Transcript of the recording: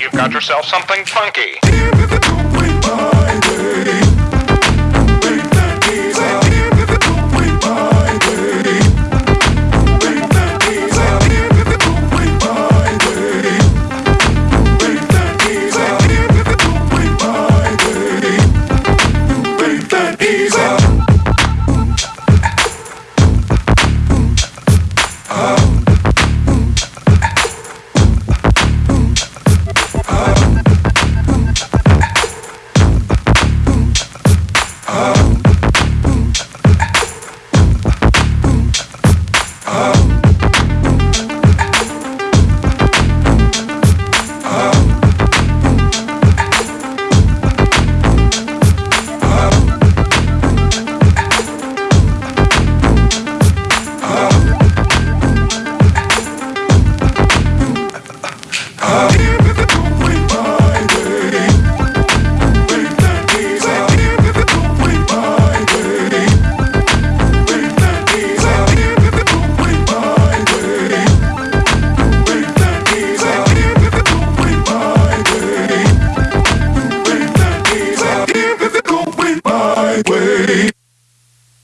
You've got yourself something funky. way.